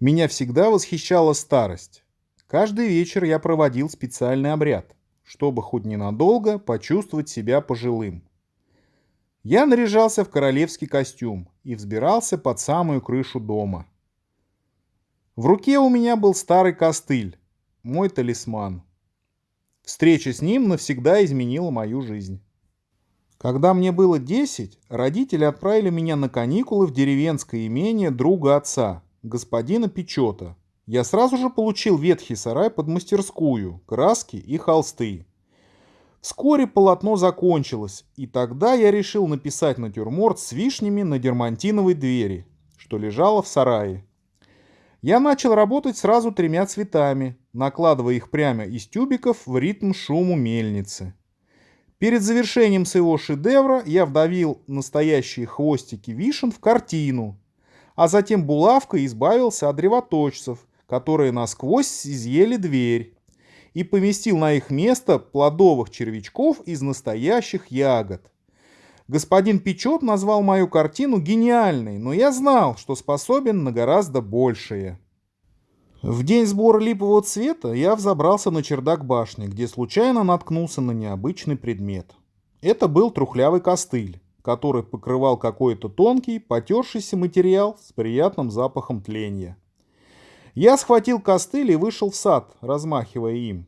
Меня всегда восхищала старость. Каждый вечер я проводил специальный обряд, чтобы хоть ненадолго почувствовать себя пожилым. Я наряжался в королевский костюм и взбирался под самую крышу дома. В руке у меня был старый костыль, мой талисман. Встреча с ним навсегда изменила мою жизнь. Когда мне было 10, родители отправили меня на каникулы в деревенское имение друга отца, господина Печета. Я сразу же получил ветхий сарай под мастерскую, краски и холсты. Вскоре полотно закончилось, и тогда я решил написать натюрморт с вишнями на дермантиновой двери, что лежало в сарае. Я начал работать сразу тремя цветами, накладывая их прямо из тюбиков в ритм шуму мельницы. Перед завершением своего шедевра я вдавил настоящие хвостики вишен в картину, а затем булавкой избавился от древоточцев, которые насквозь изъели дверь, и поместил на их место плодовых червячков из настоящих ягод. Господин Печет назвал мою картину гениальной, но я знал, что способен на гораздо большее. В день сбора липового цвета я взобрался на чердак башни, где случайно наткнулся на необычный предмет. Это был трухлявый костыль, который покрывал какой-то тонкий, потершийся материал с приятным запахом тления. Я схватил костыль и вышел в сад, размахивая им.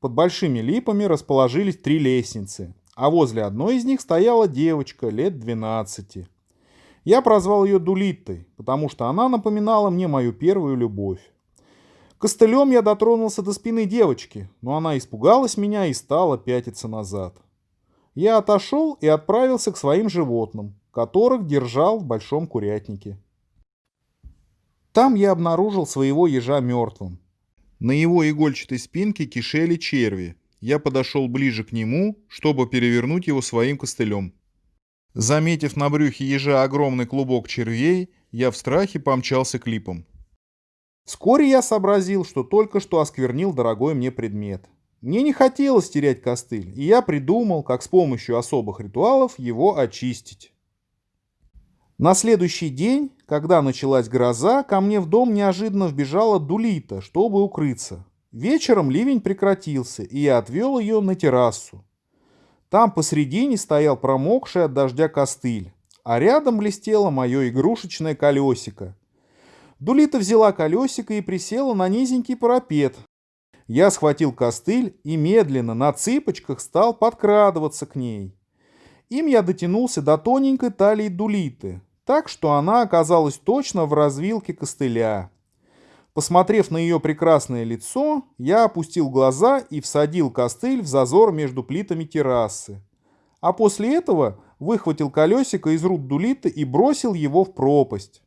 Под большими липами расположились три лестницы, а возле одной из них стояла девочка лет 12. Я прозвал ее Дулиттой, потому что она напоминала мне мою первую любовь. Костылем я дотронулся до спины девочки, но она испугалась меня и стала пятиться назад. Я отошел и отправился к своим животным, которых держал в большом курятнике. Там я обнаружил своего ежа мертвым. На его игольчатой спинке кишели черви. Я подошел ближе к нему, чтобы перевернуть его своим костылем. Заметив на брюхе ежа огромный клубок червей, я в страхе помчался к липам. Вскоре я сообразил, что только что осквернил дорогой мне предмет. Мне не хотелось терять костыль, и я придумал, как с помощью особых ритуалов его очистить. На следующий день, когда началась гроза, ко мне в дом неожиданно вбежала Дулита, чтобы укрыться. Вечером ливень прекратился, и я отвел ее на террасу. Там посредине стоял промокший от дождя костыль, а рядом блестело мое игрушечное колесико, Дулита взяла колесико и присела на низенький парапет. Я схватил костыль и медленно на цыпочках стал подкрадываться к ней. Им я дотянулся до тоненькой талии Дулиты, так что она оказалась точно в развилке костыля. Посмотрев на ее прекрасное лицо, я опустил глаза и всадил костыль в зазор между плитами террасы. А после этого выхватил колесико из рук Дулиты и бросил его в пропасть.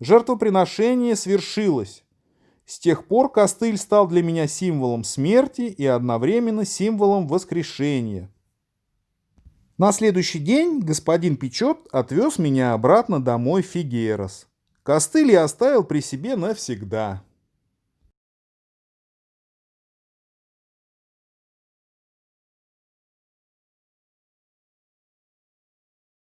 Жертвоприношение свершилось. С тех пор костыль стал для меня символом смерти и одновременно символом воскрешения. На следующий день господин Печет отвез меня обратно домой в Фигерос. Костыль я оставил при себе навсегда.